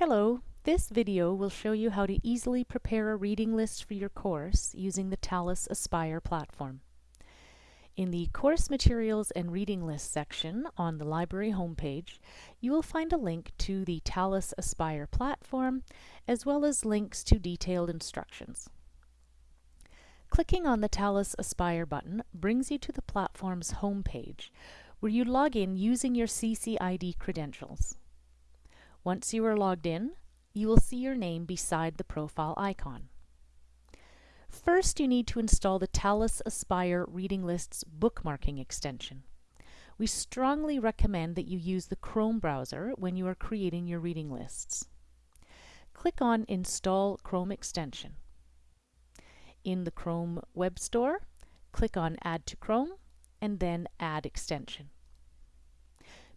Hello, this video will show you how to easily prepare a reading list for your course using the Talis Aspire platform. In the Course Materials and Reading List section on the library homepage, you will find a link to the Talis Aspire platform, as well as links to detailed instructions. Clicking on the Talis Aspire button brings you to the platform's homepage, where you log in using your CCID credentials. Once you are logged in, you will see your name beside the profile icon. First, you need to install the Talis Aspire Reading Lists bookmarking extension. We strongly recommend that you use the Chrome browser when you are creating your reading lists. Click on Install Chrome Extension. In the Chrome Web Store, click on Add to Chrome and then Add Extension.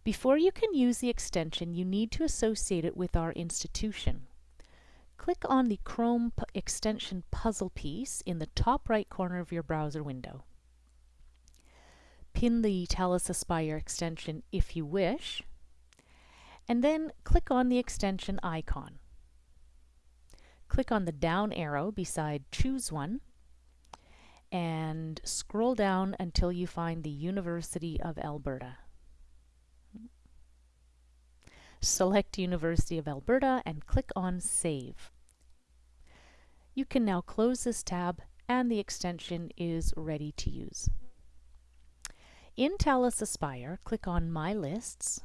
Before you can use the extension, you need to associate it with our institution. Click on the Chrome extension puzzle piece in the top right corner of your browser window. Pin the Talis Aspire extension if you wish, and then click on the extension icon. Click on the down arrow beside Choose One, and scroll down until you find the University of Alberta. Select University of Alberta and click on Save. You can now close this tab and the extension is ready to use. In Talis Aspire, click on My Lists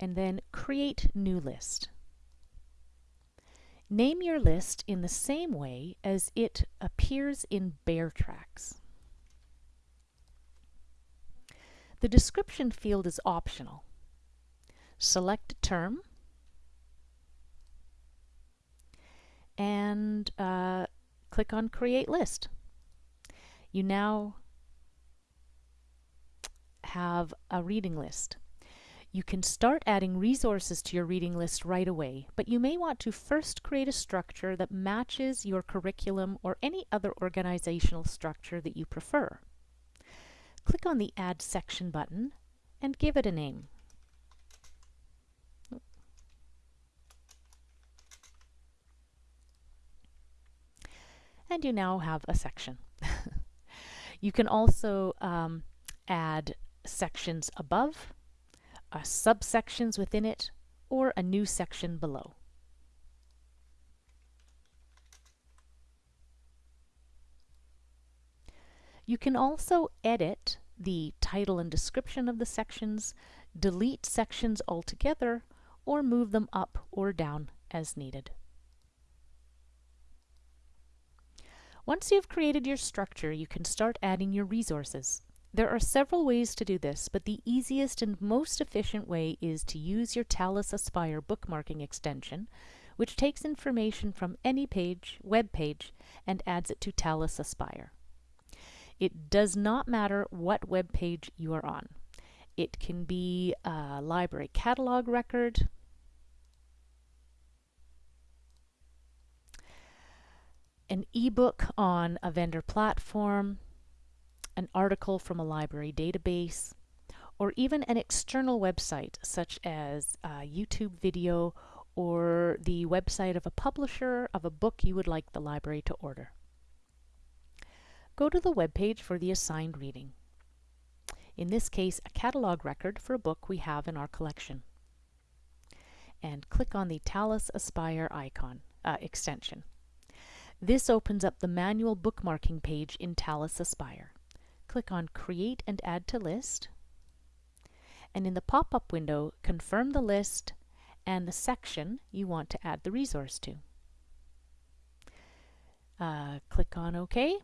and then Create New List. Name your list in the same way as it appears in Bear Tracks. The description field is optional. Select a term and uh, click on Create List. You now have a reading list. You can start adding resources to your reading list right away, but you may want to first create a structure that matches your curriculum or any other organizational structure that you prefer click on the Add Section button and give it a name. And you now have a section. you can also um, add sections above, uh, subsections within it, or a new section below. You can also edit the title and description of the sections, delete sections altogether, or move them up or down as needed. Once you've created your structure, you can start adding your resources. There are several ways to do this, but the easiest and most efficient way is to use your Talis Aspire bookmarking extension, which takes information from any page, web page, and adds it to Talis Aspire. It does not matter what web page you are on. It can be a library catalog record, an ebook on a vendor platform, an article from a library database, or even an external website such as a YouTube video or the website of a publisher of a book you would like the library to order go to the web page for the assigned reading. In this case, a catalog record for a book we have in our collection. And click on the Talis Aspire icon uh, extension. This opens up the manual bookmarking page in Talis Aspire. Click on Create and Add to List. And in the pop-up window, confirm the list and the section you want to add the resource to. Uh, click on OK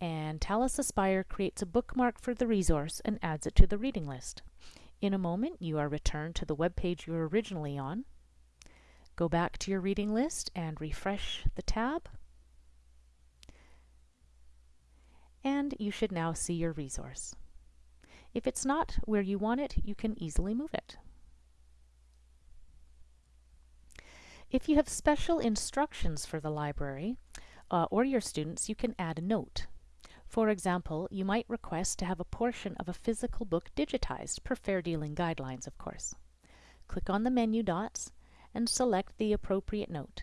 and Talis Aspire creates a bookmark for the resource and adds it to the reading list. In a moment, you are returned to the web page you were originally on. Go back to your reading list and refresh the tab. And you should now see your resource. If it's not where you want it, you can easily move it. If you have special instructions for the library uh, or your students, you can add a note. For example, you might request to have a portion of a physical book digitized, per fair dealing guidelines, of course. Click on the menu dots and select the appropriate note.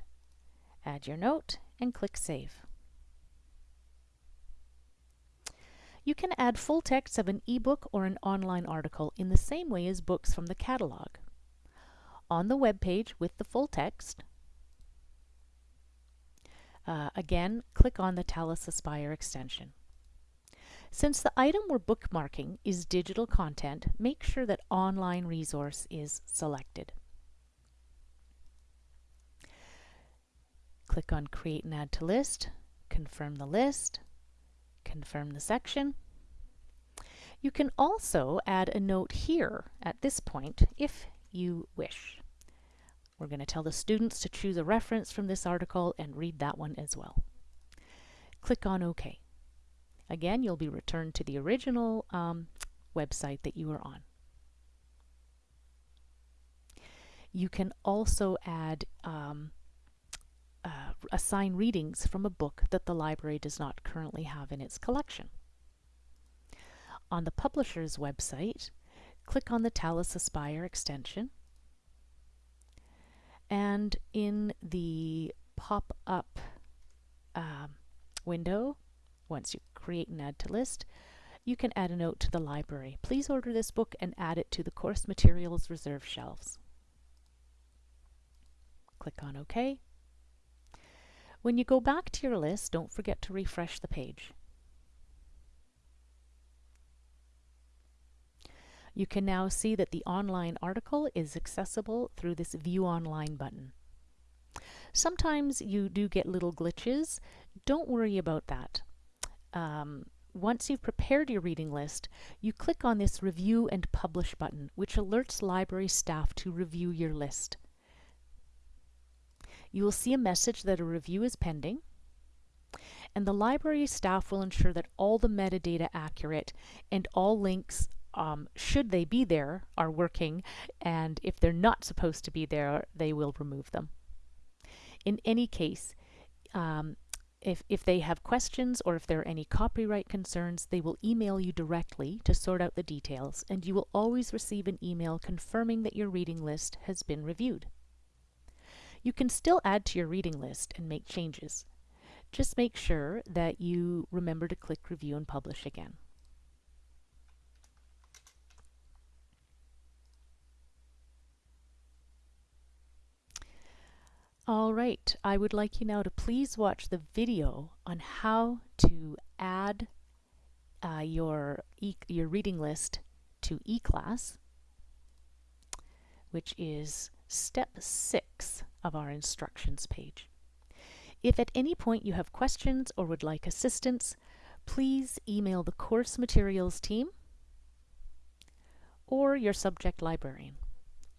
Add your note and click Save. You can add full text of an ebook or an online article in the same way as books from the catalog. On the web page with the full text, uh, again, click on the Talis Aspire extension. Since the item we're bookmarking is digital content, make sure that Online Resource is selected. Click on Create and Add to List, confirm the list, confirm the section. You can also add a note here at this point if you wish. We're going to tell the students to choose a reference from this article and read that one as well. Click on OK. Again, you'll be returned to the original um, website that you were on. You can also add um, uh, assign readings from a book that the library does not currently have in its collection. On the publisher's website, click on the Talis Aspire extension and in the pop-up um, window, once you create an add to list, you can add a note to the library. Please order this book and add it to the course materials reserve shelves. Click on OK. When you go back to your list, don't forget to refresh the page. You can now see that the online article is accessible through this View Online button. Sometimes you do get little glitches. Don't worry about that. Um, once you've prepared your reading list, you click on this Review and Publish button, which alerts library staff to review your list. You will see a message that a review is pending, and the library staff will ensure that all the metadata accurate and all links um, should they be there, are working, and if they're not supposed to be there, they will remove them. In any case, um, if, if they have questions or if there are any copyright concerns, they will email you directly to sort out the details, and you will always receive an email confirming that your reading list has been reviewed. You can still add to your reading list and make changes. Just make sure that you remember to click Review and Publish again. All right, I would like you now to please watch the video on how to add uh, your, e your reading list to eClass, which is step six of our instructions page. If at any point you have questions or would like assistance, please email the course materials team or your subject librarian.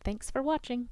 Thanks for watching.